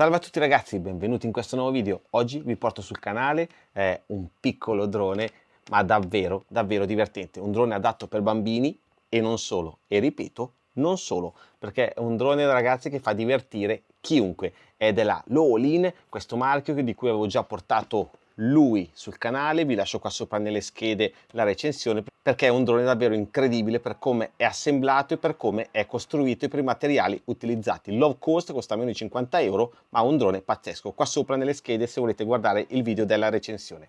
Salve a tutti ragazzi, benvenuti in questo nuovo video. Oggi vi porto sul canale eh, un piccolo drone, ma davvero, davvero divertente. Un drone adatto per bambini e non solo. E ripeto, non solo, perché è un drone ragazzi che fa divertire chiunque. È della Lowlin, questo marchio di cui avevo già portato lui sul canale, vi lascio qua sopra nelle schede la recensione perché è un drone davvero incredibile per come è assemblato e per come è costruito e per i materiali utilizzati. Low cost costa meno di 50 euro ma un drone pazzesco, qua sopra nelle schede se volete guardare il video della recensione.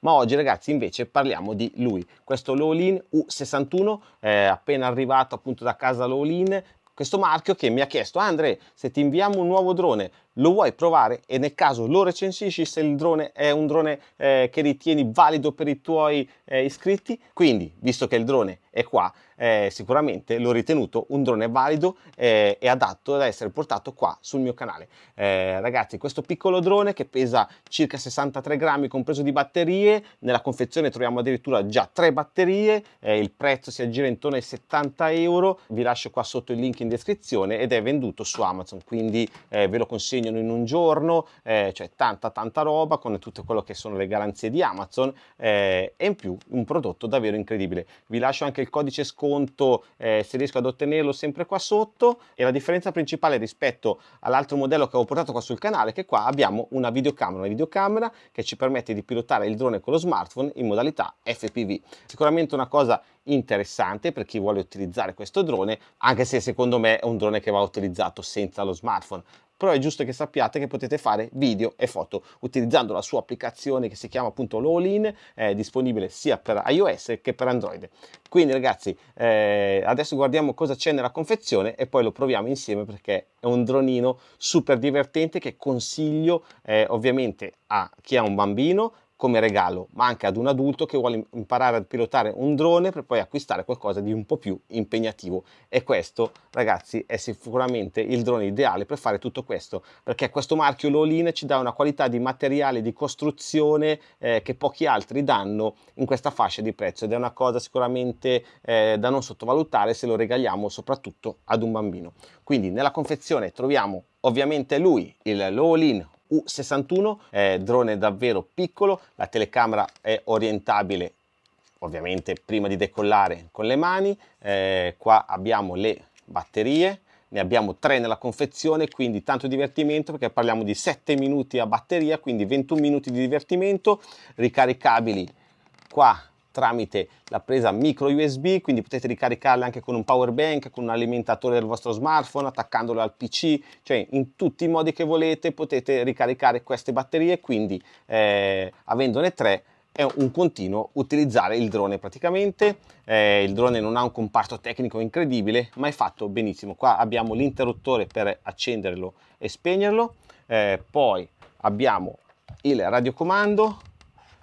Ma oggi ragazzi invece parliamo di lui, questo Lowlin U61 è appena arrivato appunto da casa Lowlin questo marchio che mi ha chiesto Andre se ti inviamo un nuovo drone lo vuoi provare e nel caso lo recensisci se il drone è un drone eh, che ritieni valido per i tuoi eh, iscritti. Quindi visto che il drone è qua eh, sicuramente l'ho ritenuto un drone valido eh, e adatto ad essere portato qua sul mio canale. Eh, ragazzi questo piccolo drone che pesa circa 63 grammi compreso di batterie nella confezione troviamo addirittura già tre batterie eh, il prezzo si aggira intorno ai 70 euro. Vi lascio qua sotto il link in descrizione ed è venduto su Amazon. Quindi ve lo consegnano in un giorno eh, cioè tanta tanta roba con tutto quello che sono le garanzie di Amazon e in più un prodotto davvero incredibile vi lascio anche il codice sconto sconto eh, se riesco ad ottenerlo sempre qua sotto e la differenza principale rispetto all'altro modello che ho portato qua sul canale è che qua abbiamo una videocamera, una videocamera che ci permette di pilotare il drone con lo smartphone in modalità FPV. Sicuramente una cosa interessante per chi vuole utilizzare questo drone anche se secondo me è un drone che va utilizzato senza lo smartphone però è giusto che sappiate che potete fare video e foto utilizzando la sua applicazione che si chiama appunto Lowlin, è disponibile sia per iOS che per Android. Quindi ragazzi, eh, adesso guardiamo cosa c'è nella confezione e poi lo proviamo insieme perché è un dronino super divertente che consiglio eh, ovviamente a chi ha un bambino, come regalo, ma anche ad un adulto che vuole imparare a pilotare un drone per poi acquistare qualcosa di un po' più impegnativo. E questo, ragazzi, è sicuramente il drone ideale per fare tutto questo, perché questo marchio Lolin ci dà una qualità di materiale di costruzione eh, che pochi altri danno in questa fascia di prezzo ed è una cosa sicuramente eh, da non sottovalutare se lo regaliamo soprattutto ad un bambino. Quindi nella confezione troviamo ovviamente lui, il Lowlin U61, è drone davvero piccolo, la telecamera è orientabile ovviamente prima di decollare con le mani, eh, qua abbiamo le batterie, ne abbiamo tre nella confezione, quindi tanto divertimento perché parliamo di 7 minuti a batteria, quindi 21 minuti di divertimento, ricaricabili qua tramite la presa micro USB, quindi potete ricaricarle anche con un power bank, con un alimentatore del vostro smartphone, attaccandolo al PC, cioè in tutti i modi che volete potete ricaricare queste batterie, quindi eh, avendone tre è un continuo utilizzare il drone praticamente, eh, il drone non ha un comparto tecnico incredibile ma è fatto benissimo, qua abbiamo l'interruttore per accenderlo e spegnerlo, eh, poi abbiamo il radiocomando,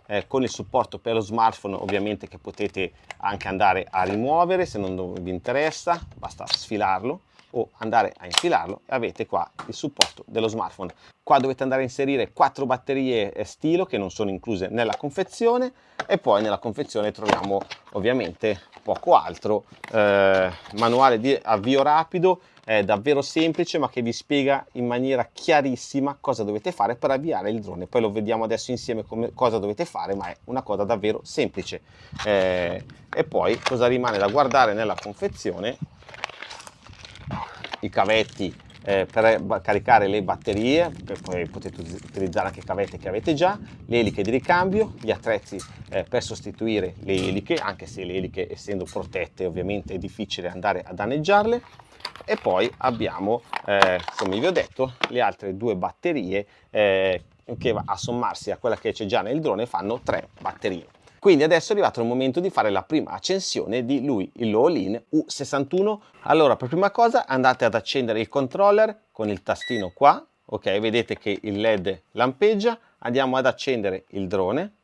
eh, con il supporto per lo smartphone ovviamente che potete anche andare a rimuovere se non vi interessa, basta sfilarlo o andare a infilarlo e avete qua il supporto dello smartphone. Qua dovete andare a inserire quattro batterie stilo che non sono incluse nella confezione e poi nella confezione troviamo ovviamente poco altro, eh, manuale di avvio rapido, è davvero semplice ma che vi spiega in maniera chiarissima cosa dovete fare per avviare il drone. Poi lo vediamo adesso insieme come, cosa dovete fare ma è una cosa davvero semplice. Eh, e poi cosa rimane da guardare nella confezione? i cavetti eh, per caricare le batterie, poi potete utilizzare anche cavette che avete già, le eliche di ricambio, gli attrezzi eh, per sostituire le eliche, anche se le eliche essendo protette ovviamente è difficile andare a danneggiarle, e poi abbiamo, eh, come vi ho detto, le altre due batterie eh, che a sommarsi a quella che c'è già nel drone fanno tre batterie. Quindi adesso è arrivato il momento di fare la prima accensione di lui, il Lowlin U61. Allora, per prima cosa andate ad accendere il controller con il tastino qua, ok? Vedete che il LED lampeggia, andiamo ad accendere il drone,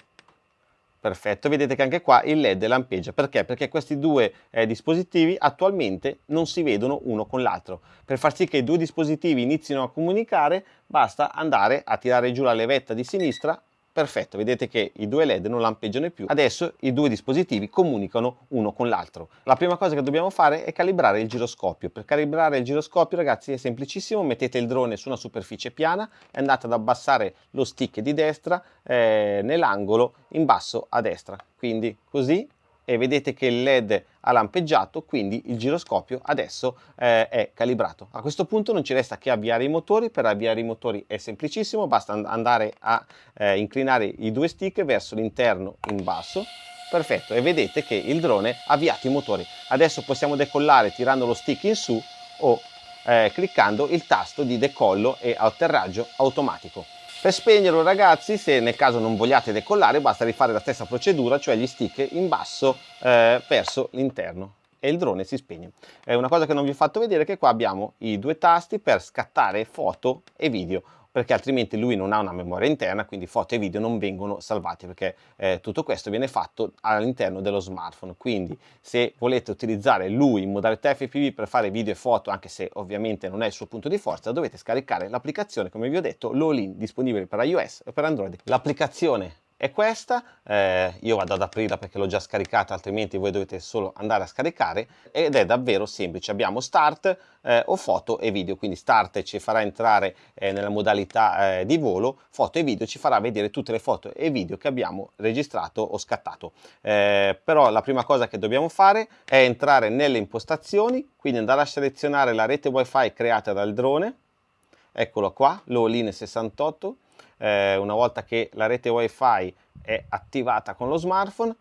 perfetto, vedete che anche qua il LED lampeggia, perché? Perché questi due eh, dispositivi attualmente non si vedono uno con l'altro. Per far sì che i due dispositivi inizino a comunicare, basta andare a tirare giù la levetta di sinistra perfetto, vedete che i due led non lampeggiano più. Adesso i due dispositivi comunicano uno con l'altro. La prima cosa che dobbiamo fare è calibrare il giroscopio. Per calibrare il giroscopio ragazzi è semplicissimo, mettete il drone su una superficie piana e andate ad abbassare lo stick di destra eh, nell'angolo in basso a destra. Quindi così e vedete che il led ha lampeggiato quindi il giroscopio adesso eh, è calibrato. A questo punto non ci resta che avviare i motori. Per avviare i motori è semplicissimo basta andare a eh, inclinare i due stick verso l'interno in basso. Perfetto. E vedete che il drone ha avviato i motori. Adesso possiamo decollare tirando lo stick in su o eh, cliccando il tasto di decollo e atterraggio automatico per spegnerlo ragazzi, se nel caso non vogliate decollare, basta rifare la stessa procedura, cioè gli stick in basso eh, verso l'interno e il drone si spegne. Eh, una cosa che non vi ho fatto vedere è che qua abbiamo i due tasti per scattare foto e video perché altrimenti lui non ha una memoria interna, quindi foto e video non vengono salvati, perché eh, tutto questo viene fatto all'interno dello smartphone. Quindi se volete utilizzare lui in modalità FPV per fare video e foto, anche se ovviamente non è il suo punto di forza, dovete scaricare l'applicazione, come vi ho detto, l'All-in, disponibile per iOS e per Android. L'applicazione è questa, eh, io vado ad aprirla perché l'ho già scaricata altrimenti voi dovete solo andare a scaricare ed è davvero semplice, abbiamo start eh, o foto e video, quindi start ci farà entrare eh, nella modalità eh, di volo, foto e video ci farà vedere tutte le foto e video che abbiamo registrato o scattato, eh, però la prima cosa che dobbiamo fare è entrare nelle impostazioni, quindi andare a selezionare la rete wifi creata dal drone, eccolo qua, l'All-in 68, eh, una volta che la rete wifi è attivata con lo smartphone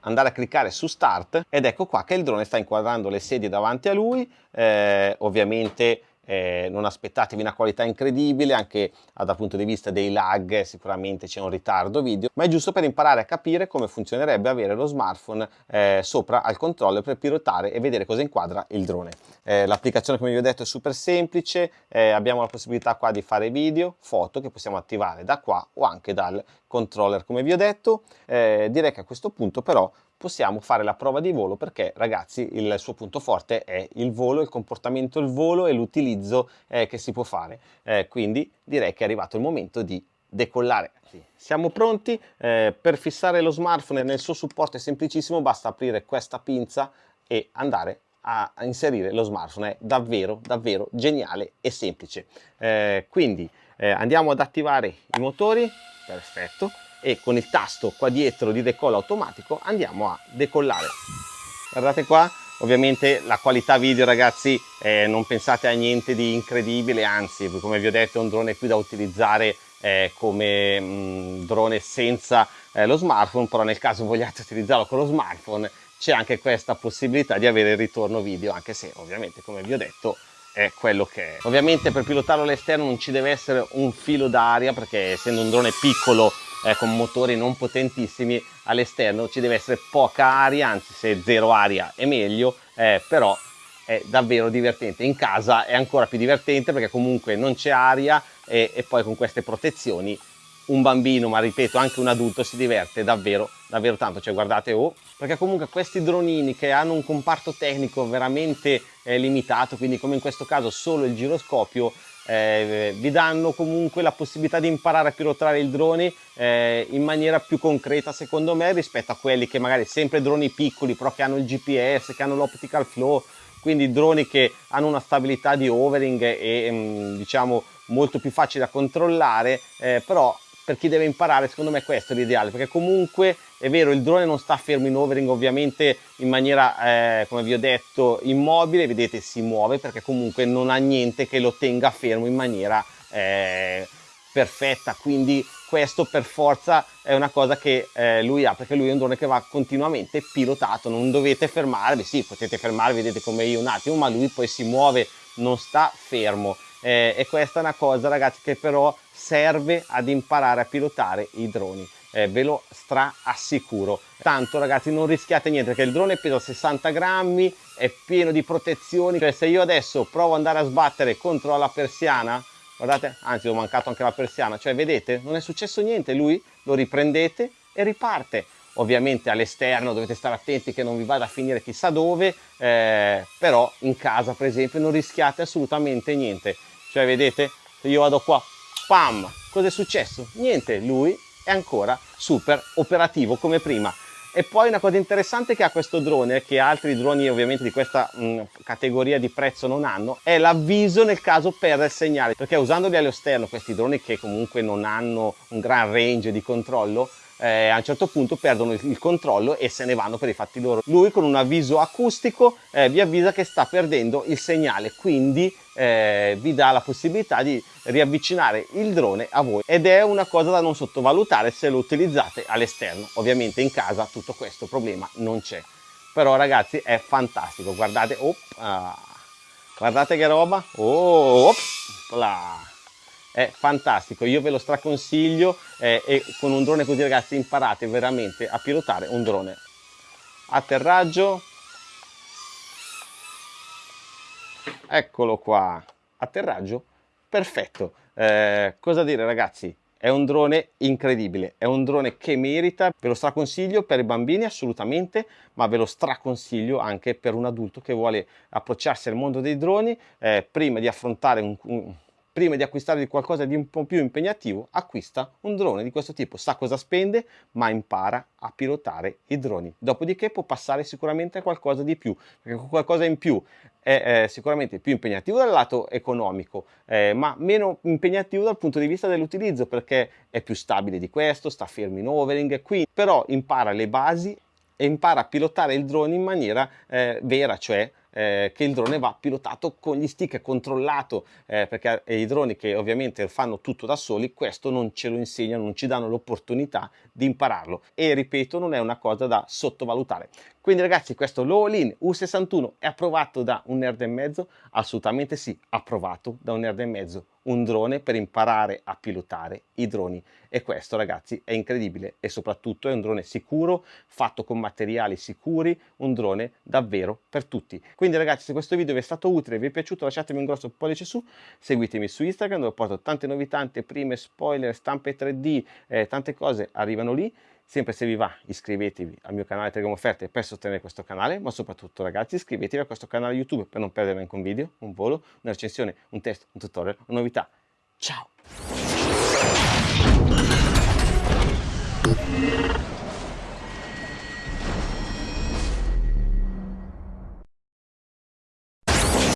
andare a cliccare su start ed ecco qua che il drone sta inquadrando le sedie davanti a lui eh, ovviamente eh, non aspettatevi una qualità incredibile anche dal punto di vista dei lag sicuramente c'è un ritardo video ma è giusto per imparare a capire come funzionerebbe avere lo smartphone eh, sopra al controller per pilotare e vedere cosa inquadra il drone. Eh, l'applicazione come vi ho detto è super semplice eh, abbiamo la possibilità qua di fare video foto che possiamo attivare da qua o anche dal controller come vi ho detto. Eh, direi che a questo punto però possiamo fare la prova di volo perché ragazzi il suo punto forte è il volo, il comportamento il volo e l'utilizzo eh, che si può fare. Eh, quindi direi che è arrivato il momento di decollare. Siamo pronti eh, per fissare lo smartphone nel suo supporto è semplicissimo, basta aprire questa pinza e andare a, inserire lo smartphone, è davvero davvero geniale e semplice. Eh, quindi eh, andiamo ad attivare i motori, perfetto, e con il tasto qua dietro di decollo automatico andiamo a decollare guardate qua ovviamente la qualità video ragazzi eh, non pensate a niente di incredibile anzi come vi ho detto è un drone più da utilizzare eh, come mh, mm, drone senza eh, lo smartphone però nel caso vogliate utilizzarlo con lo smartphone c'è anche questa possibilità di avere il ritorno video anche se ovviamente come vi ho detto è quello che è. Ovviamente per pilotarlo all'esterno non ci deve essere un filo d'aria perché essendo un drone piccolo eh, con motori non potentissimi all'esterno ci deve essere poca aria, anzi se zero aria è meglio, eh, però è davvero divertente. In casa è ancora più divertente perché comunque non c'è aria e, e poi con queste protezioni un bambino, ma ripeto anche un adulto si diverte davvero, davvero tanto, cioè guardate oh, perché comunque questi dronini che hanno un comparto tecnico veramente eh, limitato, quindi come in questo caso solo il giroscopio, eh, vi danno comunque la possibilità di imparare a pilotare il drone eh, in maniera più concreta secondo me rispetto a quelli che magari sempre droni piccoli però che hanno il GPS, che hanno l'optical flow quindi droni che hanno una stabilità di overing e mm, diciamo molto più facile da controllare eh, però per chi deve imparare secondo me questo è l'ideale perché comunque è vero il drone non sta fermo in overing ovviamente in maniera eh, come vi ho detto immobile vedete si muove perché comunque non ha niente che lo tenga fermo in maniera eh, perfetta. Quindi questo per forza è una cosa che eh, lui ha perché lui è un drone che va continuamente pilotato. Non dovete fermarvi sì potete fermarvi vedete come io un attimo ma lui poi si muove non sta fermo. Eh, e questa è una cosa ragazzi che però serve ad imparare a pilotare i droni eh, ve lo stra assicuro tanto ragazzi non rischiate niente perché il drone pesa 60 grammi è pieno di protezioni. Cioè se io adesso provo ad andare a sbattere contro la persiana guardate anzi ho mancato anche la persiana. Cioè vedete non è successo niente. Lui lo riprendete e riparte. Ovviamente all'esterno dovete stare attenti che non vi vada a finire chissà dove eh, però in casa per esempio non rischiate assolutamente niente. Cioè vedete io vado qua pam cosa è successo? Niente, lui è ancora super operativo come prima. E poi una cosa interessante che ha questo drone, che altri droni ovviamente di questa mh, categoria di prezzo non hanno, è l'avviso nel caso perde il segnale, perché usandoli allo sterno, questi droni che comunque non hanno un gran range di controllo, eh, a un certo punto perdono il, controllo e se ne vanno per i fatti loro. Lui con un avviso acustico eh, vi avvisa che sta perdendo il segnale, quindi eh, vi dà la possibilità di riavvicinare il drone a voi ed è una cosa da non sottovalutare se lo utilizzate all'esterno. Ovviamente in casa tutto questo problema non c'è. Però ragazzi è fantastico, guardate, oh, ah, guardate che roba, oh, oh, là è fantastico io ve lo straconsiglio eh, e con un drone così ragazzi imparate veramente a pilotare un drone. Atterraggio. Eccolo qua. Atterraggio. Perfetto. Eh, cosa dire ragazzi? È un drone incredibile, è un drone che merita, ve lo straconsiglio per i bambini assolutamente, ma ve lo straconsiglio anche per un adulto che vuole approcciarsi al mondo dei droni eh, prima di affrontare un, un prima di acquistare qualcosa di un po' più impegnativo, acquista un drone di questo tipo, sa cosa spende, ma impara a pilotare i droni. Dopodiché può passare sicuramente a qualcosa di più, perché qualcosa in più è eh, sicuramente più impegnativo dal lato economico, eh, ma meno impegnativo dal punto di vista dell'utilizzo, perché è più stabile di questo, sta fermo in overing, quindi però impara le basi e impara a pilotare il drone in maniera eh, vera, cioè eh, che il drone va pilotato con gli stick, controllato, eh, perché i droni che ovviamente fanno tutto da soli, questo non ce lo insegnano, non ci danno l'opportunità di impararlo e ripeto non è una cosa da sottovalutare. Quindi ragazzi questo Lowlin U61 è approvato da un nerd e mezzo? Assolutamente sì, approvato da un nerd e mezzo un drone per imparare a pilotare i droni. E questo ragazzi è incredibile e soprattutto è un drone sicuro fatto con materiali sicuri un drone davvero per tutti. Quindi ragazzi se questo video vi è stato utile vi è piaciuto lasciatemi un grosso pollice su seguitemi su Instagram dove porto tante novità tante prime spoiler stampe 3D eh, tante cose arrivano lì Sempre se vi va iscrivetevi al mio canale Telegram Offerte per sostenere questo canale, ma soprattutto ragazzi iscrivetevi a questo canale YouTube per non perdere neanche un video, un volo, una recensione, un test, un tutorial, una novità. Ciao!